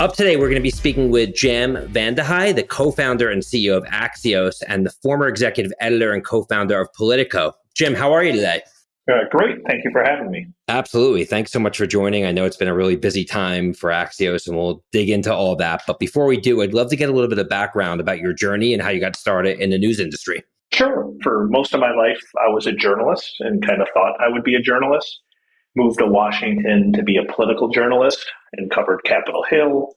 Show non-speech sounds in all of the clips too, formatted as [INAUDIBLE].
Up today, we're going to be speaking with Jim VandeHei, the co-founder and CEO of Axios and the former executive editor and co-founder of Politico. Jim, how are you today? Uh, great. Thank you for having me. Absolutely. Thanks so much for joining. I know it's been a really busy time for Axios and we'll dig into all that. But before we do, I'd love to get a little bit of background about your journey and how you got started in the news industry. Sure. For most of my life, I was a journalist and kind of thought I would be a journalist moved to Washington to be a political journalist and covered Capitol Hill.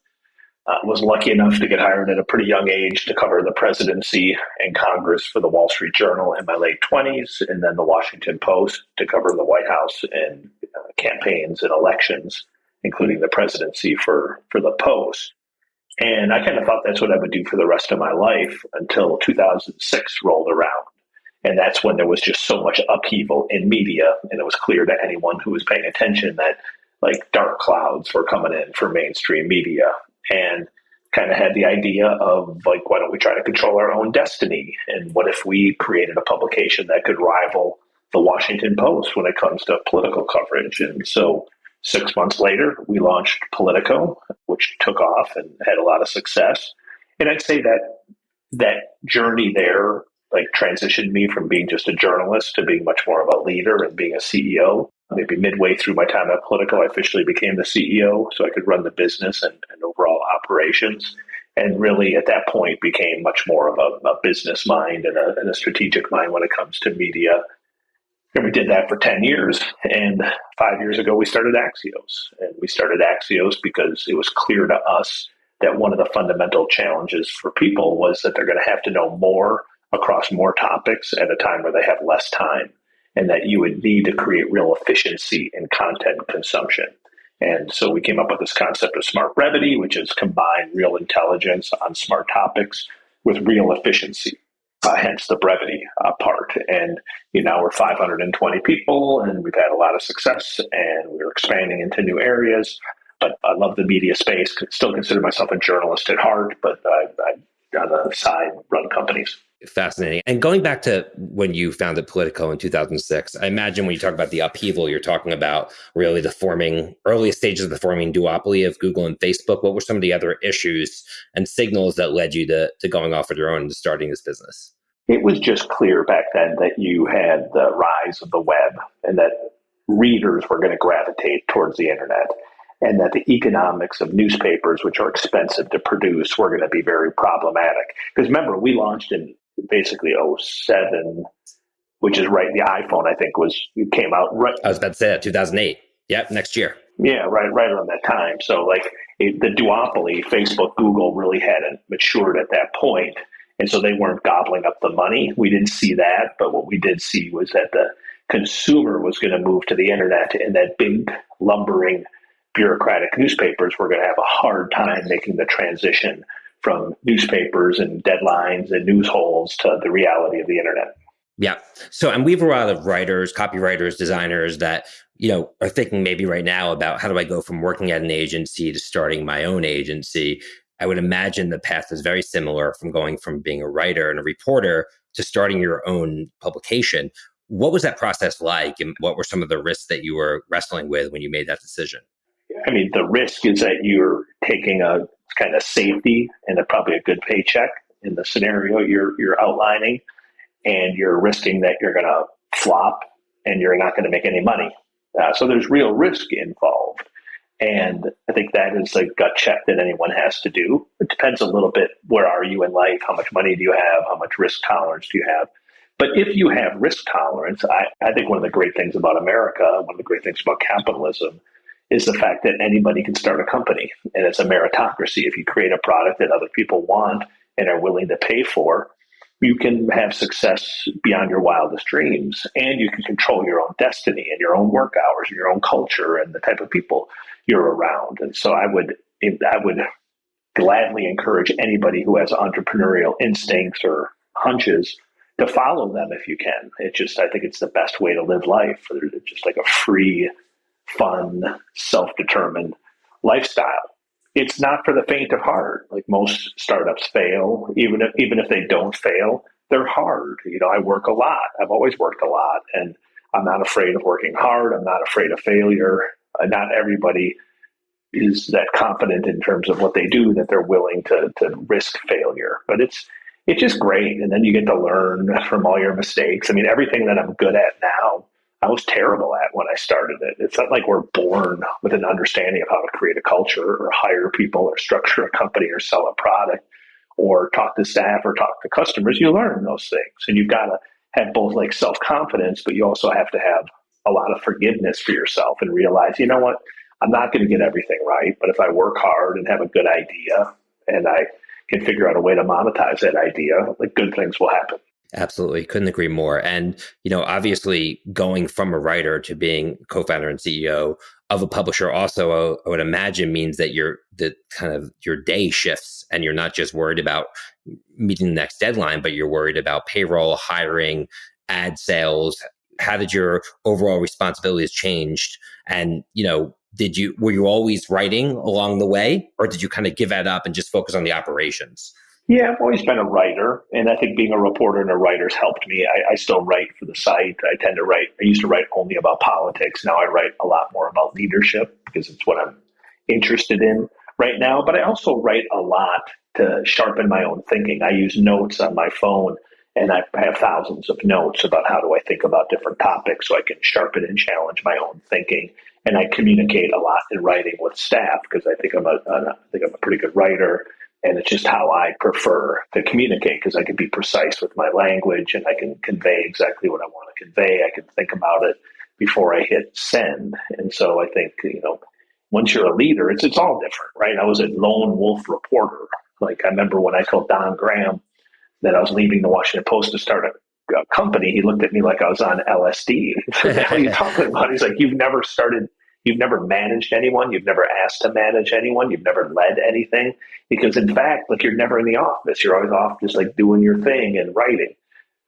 Uh, was lucky enough to get hired at a pretty young age to cover the presidency and Congress for the Wall Street Journal in my late 20s, and then the Washington Post to cover the White House and uh, campaigns and elections, including the presidency for, for the Post. And I kind of thought that's what I would do for the rest of my life until 2006 rolled around. And that's when there was just so much upheaval in media. And it was clear to anyone who was paying attention that like dark clouds were coming in for mainstream media. And kind of had the idea of like, why don't we try to control our own destiny? And what if we created a publication that could rival the Washington Post when it comes to political coverage? And so six months later, we launched Politico, which took off and had a lot of success. And I'd say that that journey there like transitioned me from being just a journalist to being much more of a leader and being a CEO. Maybe midway through my time at Politico, I officially became the CEO so I could run the business and, and overall operations. And really, at that point, became much more of a, a business mind and a, and a strategic mind when it comes to media. And we did that for 10 years. And five years ago, we started Axios. And we started Axios because it was clear to us that one of the fundamental challenges for people was that they're going to have to know more across more topics at a time where they have less time, and that you would need to create real efficiency in content consumption. And so we came up with this concept of smart brevity, which is combine real intelligence on smart topics with real efficiency. Uh, hence the brevity uh, part. And you know, we're 520 people, and we've had a lot of success, and we're expanding into new areas. But I love the media space. Still consider myself a journalist at heart, but I, I on the side run companies fascinating. And going back to when you founded Politico in 2006, I imagine when you talk about the upheaval, you're talking about really the forming, earliest stages of the forming duopoly of Google and Facebook. What were some of the other issues and signals that led you to, to going off on your own and starting this business? It was just clear back then that you had the rise of the web and that readers were going to gravitate towards the internet and that the economics of newspapers, which are expensive to produce, were going to be very problematic. Because remember, we launched in basically 07, which is right. The iPhone, I think, was came out right. I was about to say that 2008. Yep, next year. Yeah, right, right around that time. So, like it, the duopoly, Facebook, Google, really hadn't matured at that point, and so they weren't gobbling up the money. We didn't see that, but what we did see was that the consumer was going to move to the internet, and that big lumbering bureaucratic newspapers were going to have a hard time making the transition from newspapers and deadlines and news holes to the reality of the internet. Yeah. So, and we have a lot of writers, copywriters, designers that, you know, are thinking maybe right now about how do I go from working at an agency to starting my own agency? I would imagine the path is very similar from going from being a writer and a reporter to starting your own publication. What was that process like? And what were some of the risks that you were wrestling with when you made that decision? I mean, the risk is that you're taking a kind of safety and a, probably a good paycheck in the scenario you're you're outlining, and you're risking that you're going to flop and you're not going to make any money. Uh, so there's real risk involved, and I think that is a gut check that anyone has to do. It depends a little bit where are you in life, how much money do you have, how much risk tolerance do you have. But if you have risk tolerance, I, I think one of the great things about America, one of the great things about capitalism, is the fact that anybody can start a company and it's a meritocracy. If you create a product that other people want and are willing to pay for, you can have success beyond your wildest dreams and you can control your own destiny and your own work hours and your own culture and the type of people you're around. And so I would I would gladly encourage anybody who has entrepreneurial instincts or hunches to follow them if you can. It just I think it's the best way to live life. It's just like a free fun, self determined lifestyle. It's not for the faint of heart. Like most startups fail, even if even if they don't fail, they're hard. You know, I work a lot. I've always worked a lot, and I'm not afraid of working hard. I'm not afraid of failure. Uh, not everybody is that confident in terms of what they do that they're willing to to risk failure. But it's it's just great, and then you get to learn from all your mistakes. I mean, everything that I'm good at now, I was terrible at when I started it. It's not like we're born with an understanding of how to create a culture or hire people or structure a company or sell a product or talk to staff or talk to customers. You learn those things, and you've got to have both like self confidence, but you also have to have a lot of forgiveness for yourself and realize, you know what, I'm not going to get everything right, but if I work hard and have a good idea and I can figure out a way to monetize that idea, like good things will happen. Absolutely. Couldn't agree more. And, you know, obviously going from a writer to being co-founder and CEO of a publisher also I would imagine means that your the kind of your day shifts and you're not just worried about meeting the next deadline, but you're worried about payroll, hiring, ad sales. How did your overall responsibilities changed? And, you know, did you were you always writing along the way or did you kind of give that up and just focus on the operations yeah i've always been a writer and i think being a reporter and a writer's helped me. I, I, still write for the site. I tend to write i used to write only about politics. Now i write a lot more about leadership because it's what i'm interested in right now. But i also write a lot to sharpen my own thinking. I use notes on my phone and I have thousands of notes about how do I think about different topics so I can sharpen and challenge my own thinking. And I communicate a lot in writing with staff because I think I'm a, I think I'm a pretty good writer, and it's just how I prefer to communicate because I can be precise with my language and I can convey exactly what I want to convey. I can think about it before I hit send, and so I think you know once you're a leader, it's it's all different, right? I was a lone wolf reporter. Like I remember when I told Don Graham that I was leaving the Washington Post to start a company, he looked at me like I was on LSD. [LAUGHS] what are you [LAUGHS] talking about? He's like, you've never started, you've never managed anyone, you've never asked to manage anyone, you've never led anything. Because in fact, like you're never in the office. You're always off just like doing your thing and writing.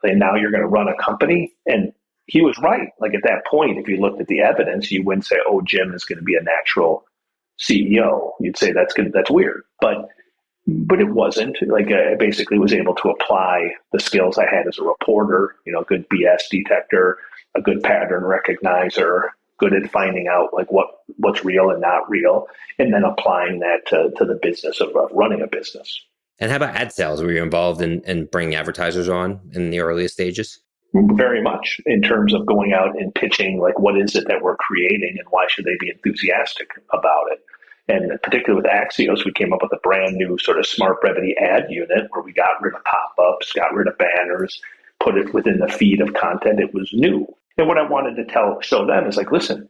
And now you're going to run a company. And he was right. Like at that point, if you looked at the evidence, you wouldn't say, oh, Jim is going to be a natural CEO. You'd say that's good, that's weird. But but it wasn't like I basically was able to apply the skills I had as a reporter, you know, a good BS detector, a good pattern recognizer, good at finding out like what what's real and not real, and then applying that to, to the business of, of running a business. And how about ad sales? Were you involved in, in bringing advertisers on in the earliest stages? Very much in terms of going out and pitching, like what is it that we're creating and why should they be enthusiastic about it? And particularly with Axios, we came up with a brand new sort of smart brevity ad unit where we got rid of pop ups, got rid of banners, put it within the feed of content. It was new. And what I wanted to tell show them is like, listen,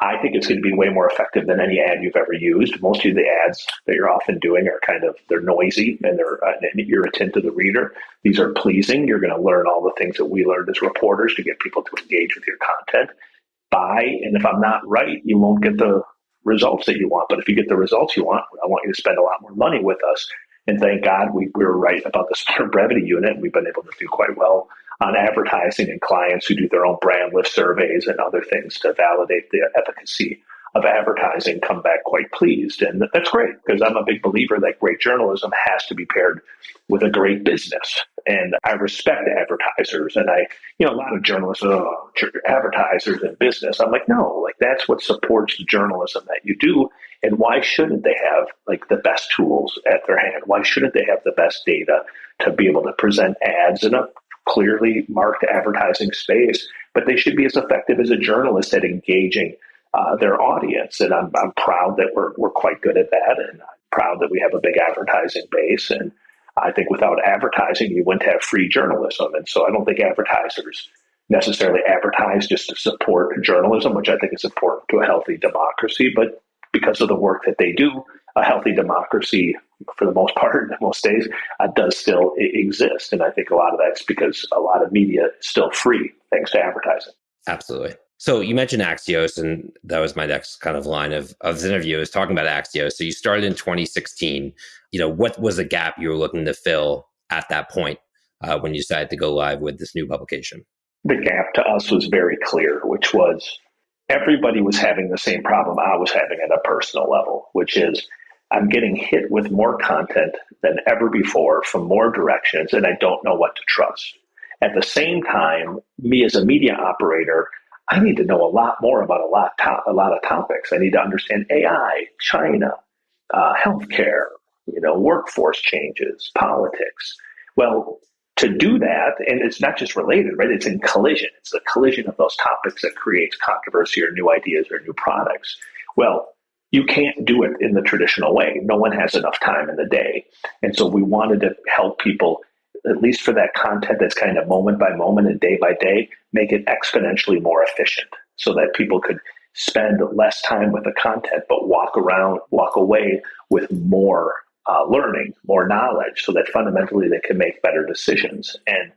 I think it's going to be way more effective than any ad you've ever used. Most of the ads that you're often doing are kind of they're noisy and they're uh, irritant to the reader. These are pleasing. You're going to learn all the things that we learned as reporters to get people to engage with your content. Buy, and if I'm not right, you won't get the results that you want. But if you get the results you want, I want you to spend a lot more money with us. And thank God we, we were right about the smart [LAUGHS] brevity unit. We've been able to do quite well on advertising and clients who do their own brand lift surveys and other things to validate the efficacy of advertising come back quite pleased. And that's great because I'm a big believer that great journalism has to be paired with a great business. And I respect advertisers. And I, you know, a lot of journalists, oh, advertisers and business. I'm like, no, like that's what supports the journalism that you do. And why shouldn't they have like the best tools at their hand? Why shouldn't they have the best data to be able to present ads in a clearly marked advertising space? But they should be as effective as a journalist at engaging uh, their audience. And I'm, I'm proud that we're, we're quite good at that. And I'm proud that we have a big advertising base. And I think without advertising, you wouldn't have free journalism. And so I don't think advertisers necessarily advertise just to support journalism, which I think is important to a healthy democracy. But because of the work that they do, a healthy democracy, for the most [LAUGHS] part, most days, uh, does still exist. And I think a lot of that's because a lot of media is still free thanks to advertising. Absolutely. So you mentioned Axios, and that was my next kind of line of, of this interview is talking about Axios. So you started in 2016. You know, what was the gap you were looking to fill at that point uh, when you decided to go live with this new publication? The gap to us was very clear, which was everybody was having the same problem I was having at a personal level, which is I'm getting hit with more content than ever before from more directions, and I don't know what to trust. At the same time, me as a media operator, I need to know a lot more about a lot, to- a lot of topics. I need to understand AI, China, uh, healthcare, you know, workforce changes, politics. Well, to do that, and it's not just related, right? It's in collision. It's the collision of those topics that creates controversy or new ideas or new products. Well, you can't do it in the traditional way. No one has enough time in the day. And so we wanted to help people, at least for that content that's kind of moment by moment and day by day, make it exponentially more efficient so that people could spend less time with the content, but walk around, walk away with more uh, learning, more knowledge, so that fundamentally they can make better decisions. And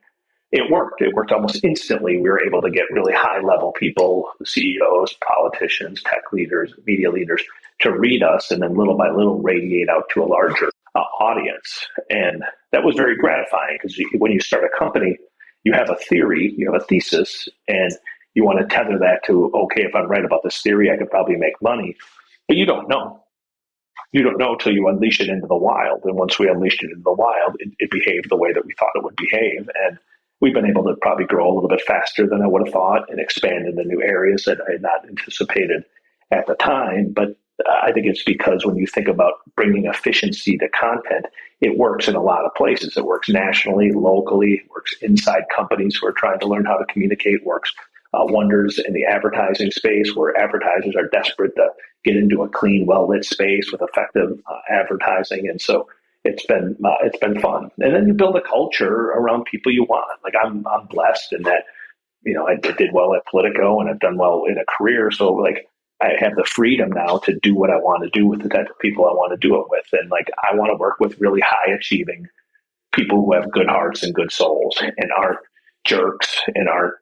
it worked. It worked almost instantly. We were able to get really high level people, CEOs, politicians, tech leaders, media leaders to read us and then little by little radiate out to a larger uh, audience. And that was very gratifying because when you start a company, you have a theory, you have a thesis, and you want to tether that to, okay, if I'm right about this theory, I could probably make money. But you don't know. You don't know until you unleash it into the wild. And once we unleashed it into the wild, it, it behaved the way that we thought it would behave. And we've been able to probably grow a little bit faster than I would have thought and expand into new areas that I had not anticipated at the time. But I think it's because when you think about bringing efficiency to content, it works in a lot of places. It works nationally, locally, works inside companies who are trying to learn how to communicate, works uh, wonders in the advertising space where advertisers are desperate to get into a clean, well lit space with effective uh, advertising. And so it's been uh, it's been fun. And then you build a culture around people you want. Like I'm I'm blessed in that you know I did well at Politico and I've done well in a career. So like I have the freedom now to do what I want to do with the type of people I want to do it with. And like I want to work with really high achieving people who have good hearts and good souls and aren't jerks and aren't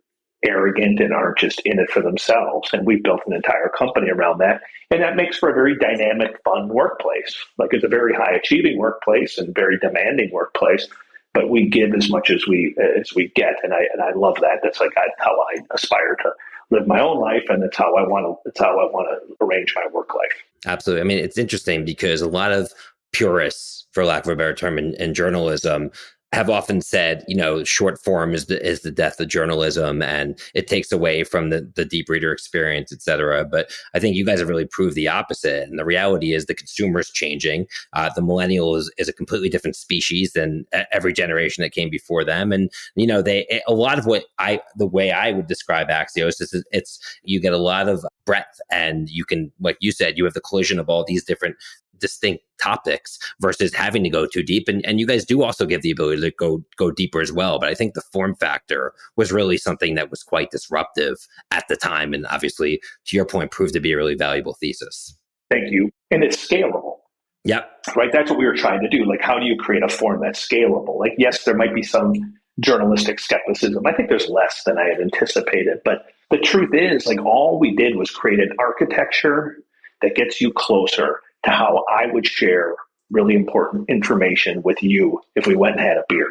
arrogant and aren't just in it for themselves. And we've built an entire company around that. And that makes for a very dynamic, fun workplace. Like it's a very high achieving workplace and very demanding workplace. But we give as much as we as we get, and I and I love that. That's like how I aspire to live my own life, and that's how I want to. That's how I want to arrange my work life. Absolutely. I mean, it's interesting because a lot of purists, for lack of a better term, in, in journalism have often said, you know, short form is the is the death of journalism, and it takes away from the the deep reader experience, et cetera. But I think you guys have really proved the opposite. And the reality is, the consumer is changing. Uh, the millennial is, is a completely different species than every generation that came before them. And you know, they a lot of what I the way I would describe Axios is it's you get a lot of breadth, and you can, like you said, you have the collision of all these different distinct topics versus having to go too deep. And, and you guys do also give the ability to go go deeper as well. But I think the form factor was really something that was quite disruptive at the time, and obviously, to your point, proved to be a really valuable thesis. Thank you. And it's scalable. Yep. Right. That's what we were trying to do. Like, how do you create a form that's scalable? Like, yes, there might be some journalistic skepticism. I think there's less than I had anticipated. But the truth is, like, all we did was create an architecture that gets you closer to how I would share really important information with you if we went and had a beer.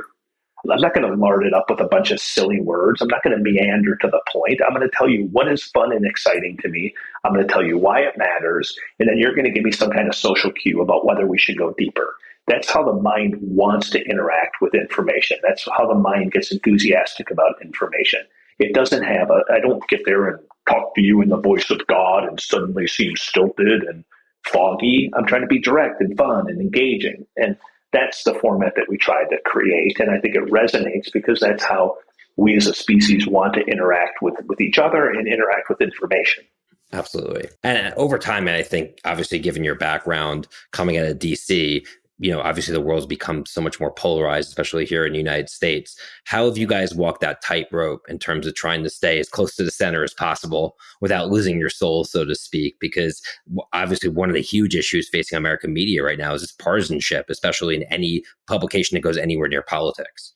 I'm not going to lard it up with a bunch of silly words. I'm not going to meander to the point. I'm going to tell you what is fun and exciting to me. I'm going to tell you why it matters. And then you're going to give me some kind of social cue about whether we should go deeper. That's how the mind wants to interact with information. That's how the mind gets enthusiastic about information. It doesn't have a, I don't get there and talk to you in the voice of God and suddenly seem stilted and foggy. I'm trying to be direct and fun and engaging. And that's the format that we tried to create. And I think it resonates because that's how we as a species want to interact with, with each other and interact with information. Absolutely. And over time, I think, obviously, given your background coming out of DC, you know, obviously the world's become so much more polarized, especially here in the United States. How have you guys walked that tightrope in terms of trying to stay as close to the center as possible without losing your soul, so to speak? Because obviously, one of the huge issues facing American media right now is this partisanship, especially in any publication that goes anywhere near politics.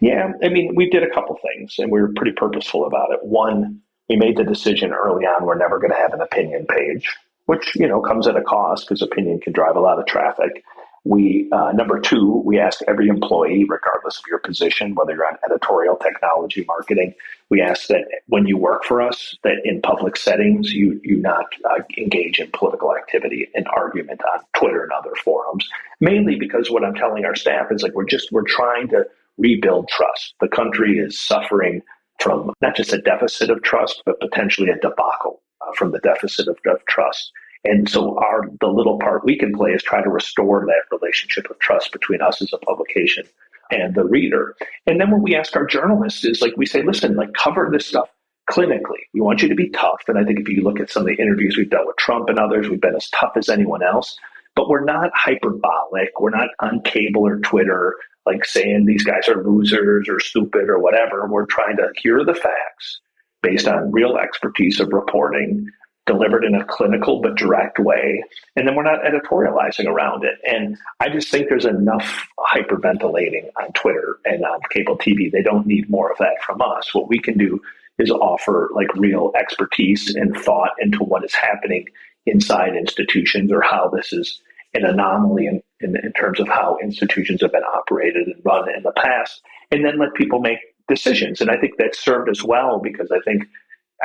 Yeah, I mean, we did a couple things and we were pretty purposeful about it. One, we made the decision early on we're never going to have an opinion page, which, you know, comes at a cost because opinion can drive a lot of traffic. We uh, number two, we ask every employee, regardless of your position, whether you're on editorial, technology, marketing, we ask that when you work for us, that in public settings you you not uh, engage in political activity and argument on Twitter and other forums. Mainly because what I'm telling our staff is like we're just we're trying to rebuild trust. The country is suffering from not just a deficit of trust, but potentially a debacle uh, from the deficit of, of trust. And so our the little part we can play is try to restore that relationship of trust between us as a publication and the reader. And then what we ask our journalists is like we say, listen, like cover this stuff clinically. We want you to be tough. And I think if you look at some of the interviews we've done with Trump and others, we've been as tough as anyone else. But we're not hyperbolic. We're not on cable or Twitter like saying these guys are losers or stupid or whatever. We're trying to hear the facts based on real expertise of reporting delivered in a clinical but direct way. And then we're not editorializing around it. And I just think there's enough hyperventilating on Twitter and on cable TV. They don't need more of that from us. What we can do is offer like real expertise and thought into what is happening inside institutions or how this is an anomaly in, in, in terms of how institutions have been operated and run in the past. And then let people make decisions. And I think that served us well because I think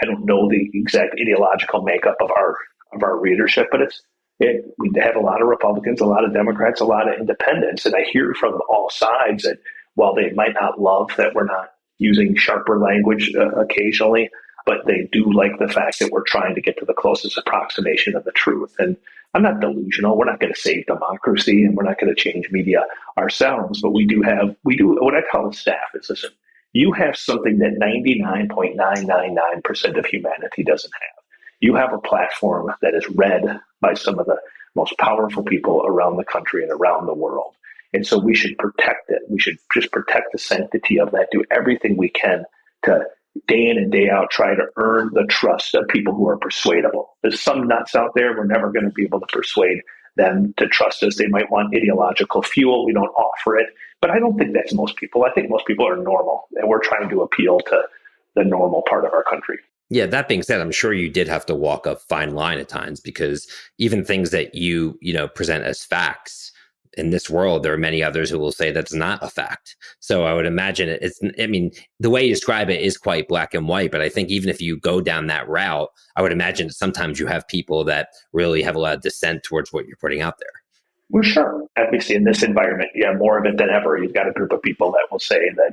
I don't know the exact ideological makeup of our of our readership, but it's it, we have a lot of Republicans, a lot of Democrats, a lot of independents, and I hear from all sides that while they might not love that we're not using sharper language uh, occasionally, but they do like the fact that we're trying to get to the closest approximation of the truth. And I'm not delusional. We're not going to save democracy, and we're not going to change media ourselves. But we do have we do what I call the staff is listen you have something that 99.999% of humanity doesn't have. You have a platform that is read by some of the most powerful people around the country and around the world. And so we should protect it. We should just protect the sanctity of that, do everything we can to day in and day out try to earn the trust of people who are persuadable. There's some nuts out there we're never going to be able to persuade them to trust us. They might want ideological fuel. We don't offer it. But I don't think that's most people. I think most people are normal, and we're trying to appeal to the normal part of our country. Yeah, that being said, I'm sure you did have to walk a fine line at times because even things that you, you know, present as facts in this world, there are many others who will say that's not a fact. So I would imagine it's, I mean, the way you describe it is quite black and white, but I think even if you go down that route, I would imagine sometimes you have people that really have a lot of dissent towards what you're putting out there. Well, sure. Obviously, in this environment, yeah, more of it than ever. You've got a group of people that will say that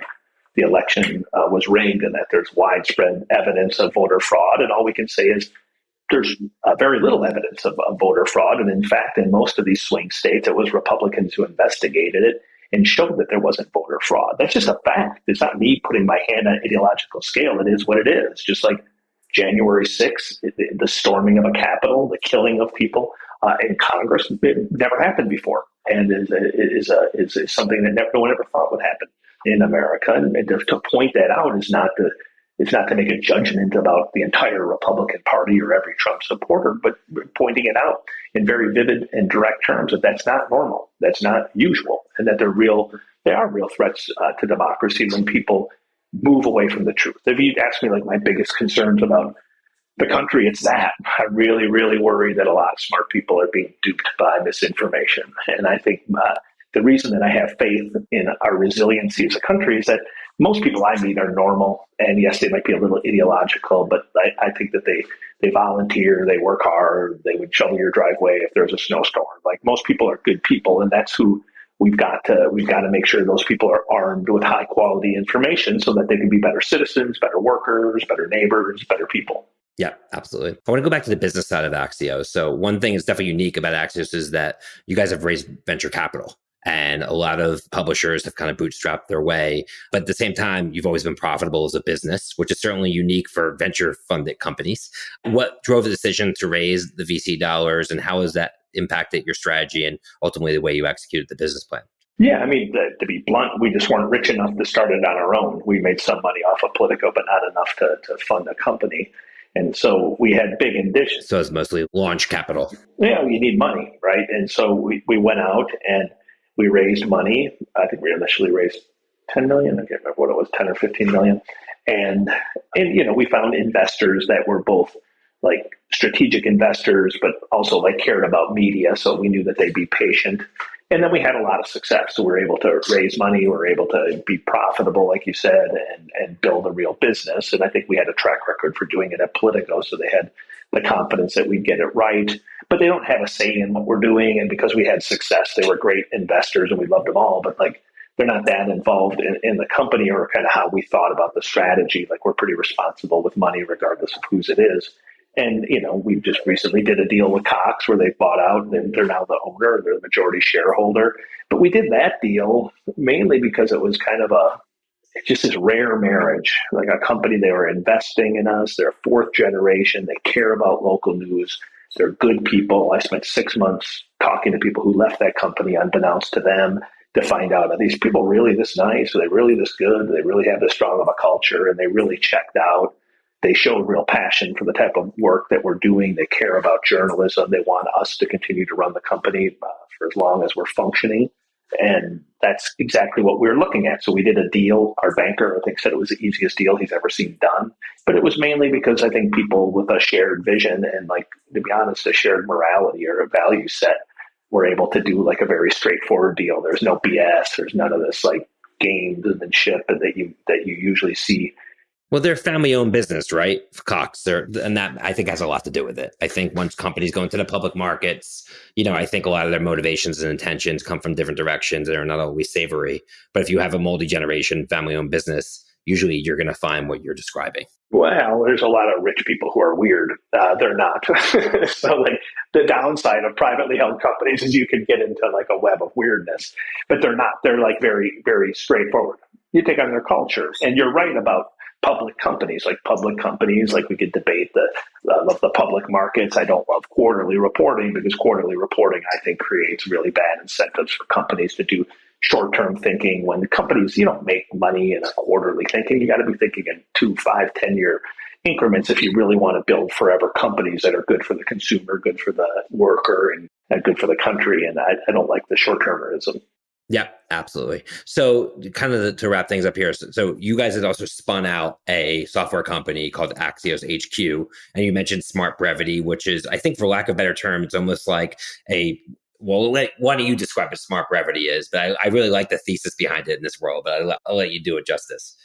the election uh, was rigged and that there's widespread evidence of voter fraud. And all we can say is there's uh, very little evidence of, of, voter fraud. And in fact, in most of these swing states, it was Republicans who investigated it and showed that there wasn't voter fraud. That's just a fact. It's not me putting my hand on ideological scale. It is what it is. Just like January 6th, the storming of a Capitol, the killing of people uh, in Congress. It never happened before, and is is, a, is, is something that never, no one ever thought would happen in America. And to, to point that out is not to it's not to make a judgment about the entire Republican Party or every Trump supporter, but pointing it out in very vivid and direct terms that that's not normal, that's not usual, and that they're real. They are real threats uh, to democracy when people move away from the truth. If you ask me, like my biggest concerns about the country, it's that. [LAUGHS] I really, really worry that a lot of smart people are being duped by misinformation. And I think uh, the reason that I have faith in our resiliency as a country is that most people I meet are normal. And yes, they might be a little ideological, but I, I think that they, they volunteer, they work hard, they would shovel your driveway if there's a snowstorm. Like most people are good people, and that's who we've got to we've got to make sure those people are armed with high quality information so that they can be better citizens, better workers, better neighbors, better people. Yeah, absolutely. I want to go back to the business side of Axios. So one thing that's definitely unique about Axios is that you guys have raised venture capital and a lot of publishers have kind of bootstrapped their way. But at the same time, you've always been profitable as a business, which is certainly unique for venture funded companies. What drove the decision to raise the VC dollars and how has that impacted your strategy and ultimately the way you executed the business plan? Yeah, I mean, to, to, be blunt, we just weren't rich enough to start it on our own. We made some money off of Politico, but not enough to, to fund a company. And so we had big ambitions. So it's mostly launch capital. Yeah, you need money, right? And so we, we went out and we raised money. I think we initially raised 10 million. I can't remember what it was, 10 or 15 million. And, and, you know, we found investors that were both like strategic investors, but also like cared about media. So we knew that they'd be patient. And then we had a lot of success. So we were able to raise money, we were able to be profitable, like you said, and, and build a real business. And I think we had a track record for doing it at Politico. So they had the confidence that we'd get it right. But they don't have a say in what we're doing. And because we had success, they were great investors and we loved them all. But like they're not that involved in, in the company or kind of how we thought about the strategy. Like we're pretty responsible with money, regardless of whose it is. And you know, we just recently did a deal with Cox where they bought out and they're now the owner, they're the majority shareholder. But we did that deal mainly because it was kind of a just this rare marriage. Like a company, they were investing in us. They're fourth generation. They care about local news. They're good people. I spent six months talking to people who left that company unbeknownst to them to find out are these people really this nice? Are they really this good? Do they really have this strong of a culture? And they really checked out. They showed real passion for the type of work that we're doing. They care about journalism. They want us to continue to run the company uh, for as long as we're functioning. And that's exactly what we were looking at. So we did a deal. Our banker, I think, said it was the easiest deal he's ever seen done. But it was mainly because I think people with a shared vision and, like, to be honest, a shared morality or a value set were able to do like a very straightforward deal. There's no BS. There's none of this like gamesmanship that you that you usually see well, they're family-owned business, right? Cox, they're, and that I think has a lot to do with it. I think once companies go into the public markets, you know, I think a lot of their motivations and intentions come from different directions and are not always savory. But if you have a multi-generation family-owned business, usually you're going to find what you're describing. Well, there's a lot of rich people who are weird. Uh, they're not. [LAUGHS] so, like the downside of privately held companies is you can get into like a web of weirdness, but they're not. They're like very, very straightforward. You take on their culture, and you're right about public companies, like public companies, like we could debate the the public markets. I don't love quarterly reporting because quarterly reporting I think creates really bad incentives for companies to do short-term thinking. When companies you don't make money in a quarterly thinking, you got to be thinking in two, five, ten year increments if you really want to build forever companies that are good for the consumer, good for the worker, and, and good for the country. And I, I don't like the short-termerism. Yeah, absolutely. So, kind of the, to wrap things up here, so, so, you guys had also spun out a software company called Axios HQ, and you mentioned Smart Brevity, which is, I think, for lack of better term, it's almost like a well, let, why don't you describe what Smart Brevity is? But I, I, really like the thesis behind it in this world, but I'll, I'll let you do it justice.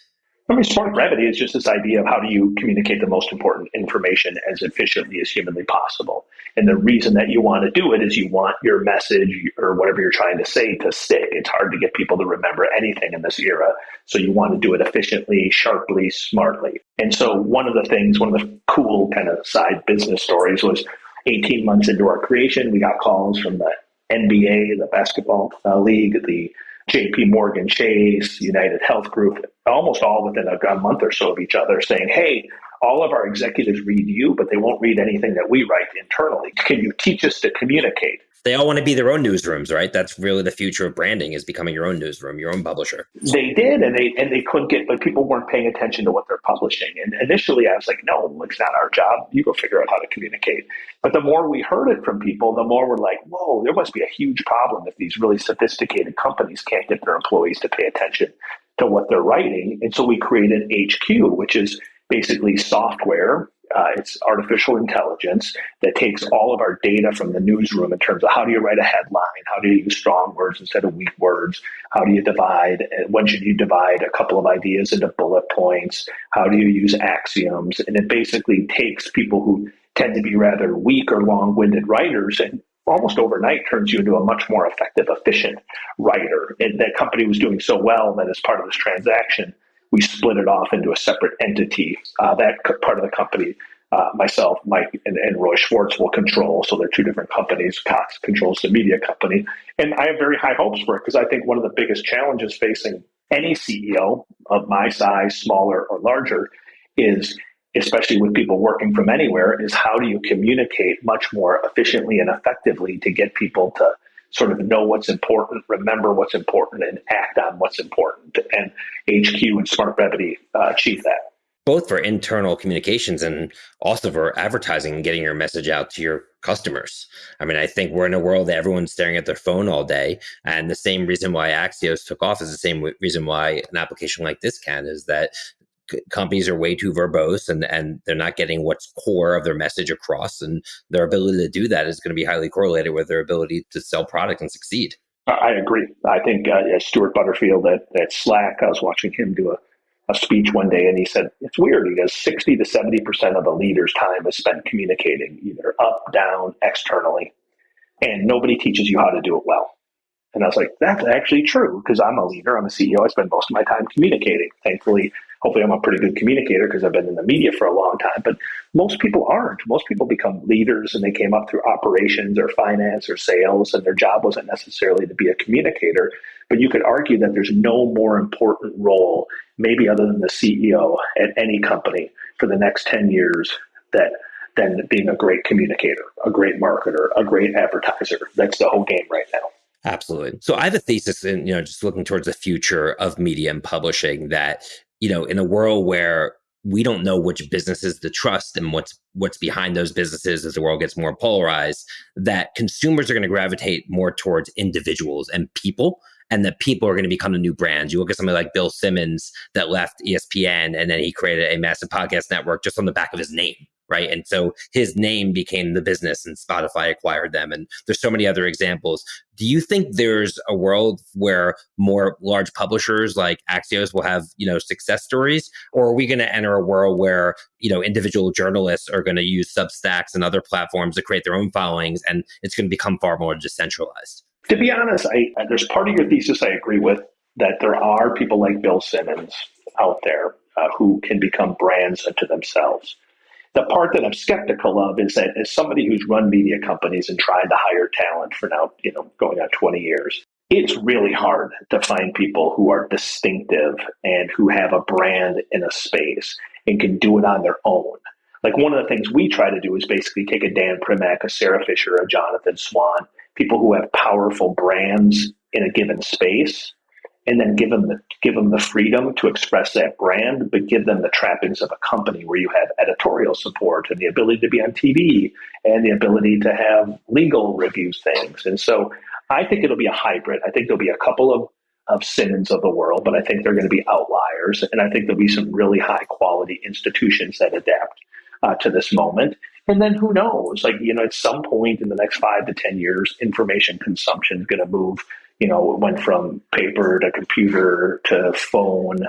I mean, smart brevity is just this idea of how do you communicate the most important information as efficiently as humanly possible. And the reason that you want to do it is you want your message or whatever you're trying to say to stick. It's hard to get people to remember anything in this era. So you want to do it efficiently, sharply, smartly. And so one of the things, one of the cool kind of side business stories was 18 months into our creation, we got calls from the NBA, the basketball uh, league, the JP Morgan Chase, United Health Group, almost all within a, a month or so of each other saying, hey, all of our executives read you, but they won't read anything that we write internally. Can you teach us to communicate? They all want to be their own newsrooms, right? That's really the future of branding is becoming your own newsroom, your own publisher. They did, and they and they couldn't get, but people weren't paying attention to what they're publishing. And initially, I was like, no, it's not our job. You go figure out how to communicate. But the more we heard it from people, the more we're like, whoa, there must be a huge problem if these really sophisticated companies can't get their employees to pay attention to what they're writing. And so we created HQ, which is basically software uh, it's artificial intelligence that takes all of our data from the newsroom in terms of how do you write a headline, how do you use strong words instead of weak words, how do you divide, when should you divide a couple of ideas into bullet points, how do you use axioms, and it basically takes people who tend to be rather weak or long-winded writers and almost overnight turns you into a much more effective, efficient writer. And that company was doing so well that as part of this transaction, we split it off into a separate entity. Uh, that part of the company, uh, myself, Mike, and, and, Roy Schwartz will control. So they're two different companies. Cox controls the media company. And I have very high hopes for it because I think one of the biggest challenges facing any CEO of my size, smaller or larger, is especially with people working from anywhere, is how do you communicate much more efficiently and effectively to get people to sort of know what's important, remember what's important, and act on what's important. And HQ and Smart Brevity uh, achieve that. Both for internal communications and also for advertising and getting your message out to your customers. I mean, I think we're in a world that everyone's staring at their phone all day. And the same reason why Axios took off is the same reason why an application like this can is that companies are way too verbose and, and they're not getting what's core of their message across. And their ability to do that is going to be highly correlated with their ability to sell product and succeed. I agree. I think uh, Stewart Butterfield at, at Slack, I was watching him do a, a speech one day and he said, it's weird. He goes, 60 to 70% of a leader's time is spent communicating either up, down, externally. And nobody teaches you how to do it well. And I was like, that's actually true because I'm a leader. I'm a CEO. I spend most of my time communicating. Thankfully, hopefully I'm a pretty good communicator because I've been in the media for a long time. But most people aren't. Most people become leaders and they came up through operations or finance or sales, and their job wasn't necessarily to be a communicator. But you could argue that there's no more important role, maybe other than the CEO at any company for the next 10 years that than being a great communicator, a great marketer, a great advertiser. That's the whole game right now. Absolutely. So I have a thesis in, you know, just looking towards the future of media and publishing that you know, in a world where we don't know which businesses to trust and what's what's behind those businesses as the world gets more polarized, that consumers are going to gravitate more towards individuals and people and that people are going to become the new brands. You look at somebody like Bill Simmons that left ESPN and then he created a massive podcast network just on the back of his name right? And so his name became the business and Spotify acquired them. And there's so many other examples. Do you think there's a world where more large publishers like Axios will have, you know, success stories? Or are we going to enter a world where, you know, individual journalists are going to use Substacks and other platforms to create their own followings and it's going to become far more decentralized? To be honest, I, there's part of your thesis I agree with that there are people like Bill Simmons out there uh, who can become brands unto themselves. The part that I'm skeptical of is that as somebody who's run media companies and tried to hire talent for now, you know, going on 20 years, it's really hard to find people who are distinctive and who have a brand in a space and can do it on their own. Like one of the things we try to do is basically take a Dan Primack, a Sara Fischer, a Jonathan Swan, people who have powerful brands in a given space and then give them the give them the freedom to express that brand, but give them the trappings of a company where you have editorial support and the ability to be on TV and the ability to have legal review things. And so I think it'll be a hybrid. I think there'll be a couple of of Simmons of the world, but I think they're going to be outliers, and I think there'll be some really high quality institutions that adapt uh, to this moment. And then who knows? Like you know, at some point in the next five to ten years, information consumption is going to move you know, it went from paper to computer to phone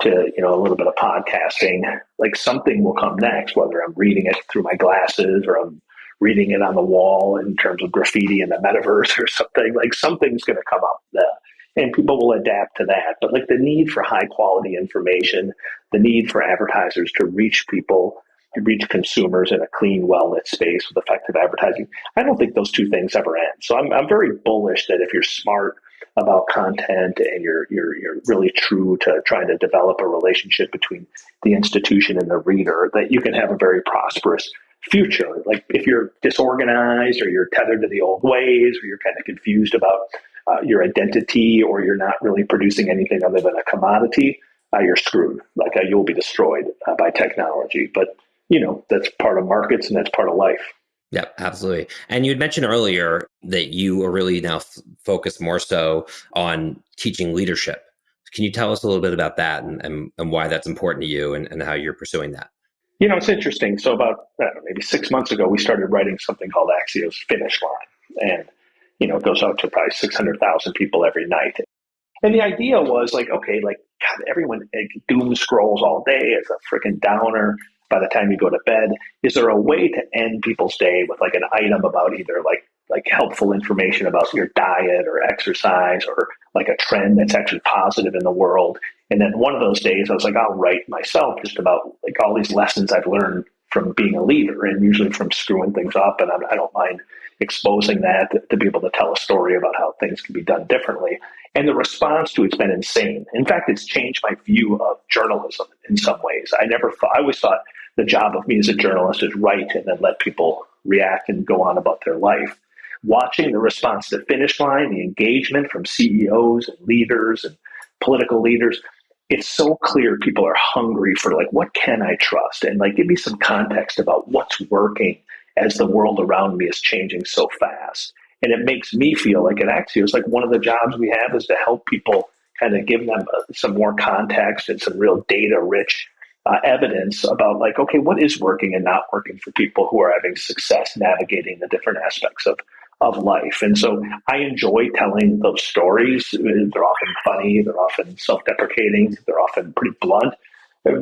to, you know, a little bit of podcasting. Like something will come next, whether I'm reading it through my glasses or I'm reading it on the wall in terms of graffiti in the metaverse [LAUGHS] or something. Like something's going to come up. There and people will adapt to that. But like the need for high quality information, the need for advertisers to reach people reach consumers in a clean, well lit space with effective advertising. I don't think those two things ever end. So I'm, I'm very bullish that if you're smart about content and you're, you're, you're really true to trying to develop a relationship between the institution and the reader, that you can have a very prosperous future. Like if you're disorganized or you're tethered to the old ways or you're kind of confused about uh, your identity or you're not really producing anything other than a commodity, uh, you're screwed. Like uh, you'll be destroyed uh, by technology. But you know, that's part of markets and that's part of life. Yeah, absolutely. And you had mentioned earlier that you are really now f- focused more so on teaching leadership. Can you tell us a little bit about that and, and, and why that's important to you and, and how you're pursuing that? You know, it's interesting. So about know, maybe six months ago, we started writing something called Axios Finish Line. And, you know, it goes out to probably 600,000 people every night. And the idea was like, okay, like, God, everyone like, doom scrolls all day. It's a freaking downer by the time you go to bed. Is there a way to end people's day with like an item about either like like helpful information about your diet or exercise or like a trend that's actually positive in the world? And then one of those days I was like, I'll write myself just about like all these lessons I've learned from being a leader and usually from screwing things up. And I, I don't mind exposing that to, to, be able to tell a story about how things can be done differently. And the response to it's been insane. In fact, it's changed my view of journalism in some ways. I never thought, I always thought the job of me as a journalist is write and then let people react and go on about their life. Watching the response to finish line, the engagement from CEOs and leaders and political leaders, it's so clear people are hungry for like what can I trust and like give me some context about what's working as the world around me is changing so fast. And it makes me feel like at Axios, like one of the jobs we have is to help people kind of give them uh, some more context and some real data rich uh, evidence about like, okay, what is working and not working for people who are having success navigating the different aspects of of life. And so I enjoy telling those stories. They're often funny, they're often self-deprecating, they're often pretty blunt.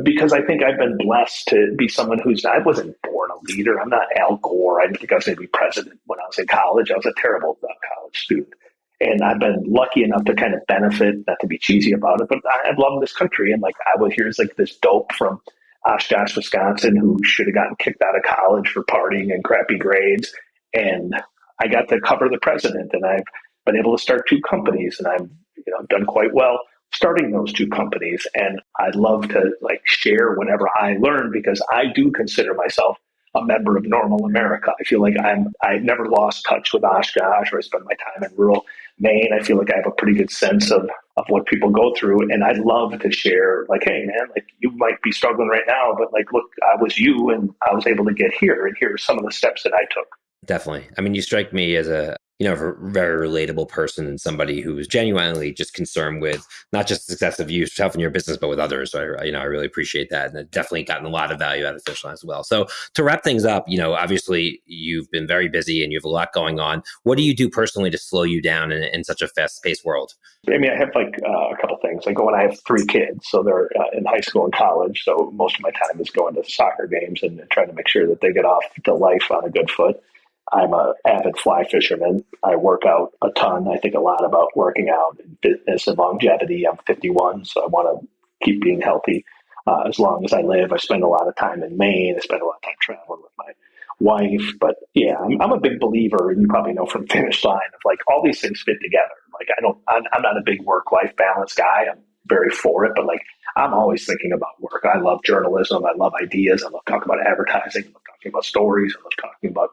Because I think I've been blessed to be someone who's I wasn't born a leader. I'm not Al Gore. I didn't think I was going to be president when I was in college. I was a terrible college student. And I've been lucky enough to kind of benefit, not to be cheesy about it, but I, I love this country. And like, I was here's like this dope from Oshkosh, Wisconsin, who should have gotten kicked out of college for partying and crappy grades. And I got to cover the president, and I've been able to start two companies, and I've you know done quite well starting those two companies. And I'd love to like share whatever I learned because I do consider myself a member of normal America. I feel like I'm I've never lost touch with Oshkosh or I spend my time in rural Maine. I feel like I have a pretty good sense of of what people go through and I'd love to share like, hey man, like you might be struggling right now, but like look, I was you and I was able to get here and here are some of the steps that I took. Definitely. I mean, you strike me as a you know, a very relatable person and somebody who is genuinely just concerned with not just the success of yourself and your business, but with others. So I, you know, I really appreciate that, and I've definitely gotten a lot of value out of Finish Line as well. So to wrap things up, you know, obviously you've been very busy and you have a lot going on. What do you do personally to slow you down in, in such a fast-paced world? I mean, I have like uh, a couple things. Like and I have three kids, so they're uh, in high school and college. So most of my time is going to soccer games and trying to make sure that they get off to life on a good foot. I'm a avid fly fisherman. I work out a ton. I think a lot about working out and fitness and longevity. I'm 51, so I want to keep being healthy uh, as long as I live. I spend a lot of time in Maine. I spend a lot of time traveling with my wife. But yeah, I'm, I'm a big believer, and you probably know from Finish Line of like all these things fit together. Like I don't, I'm, I'm not a big work life balance guy. I'm very for it, but like I'm always thinking about work. I love journalism. I love ideas. I love talking about advertising. I love talking about stories. I love talking about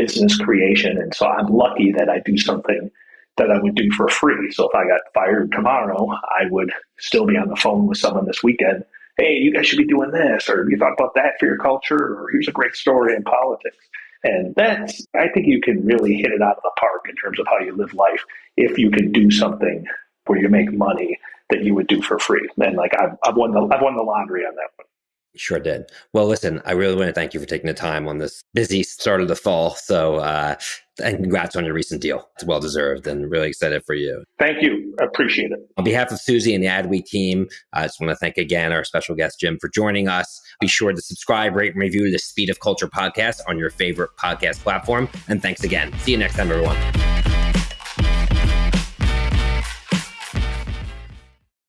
business creation. And so I'm lucky that I do something that I would do for free. So if I got fired tomorrow, I would still be on the phone with someone this weekend. Hey, you guys should be doing this, or you thought about that for your culture, or here's a great story in politics. And that's, I think you can really hit it out of the park in terms of how you live life if you can do something where you make money that you would do for free. And like I've, I've won the I've won the lottery on that one. Sure did. Well, listen, I really want to thank you for taking the time on this busy start of the fall. So, uh, and congrats on your recent deal. It's well deserved and really excited for you. Thank you. Appreciate it. On behalf of Suzy and the Adweek team, I just want to thank again our special guest, Jim, for joining us. Be sure to subscribe, rate, and review the Speed of Culture podcast on your favorite podcast platform. And thanks again. See you next time, everyone.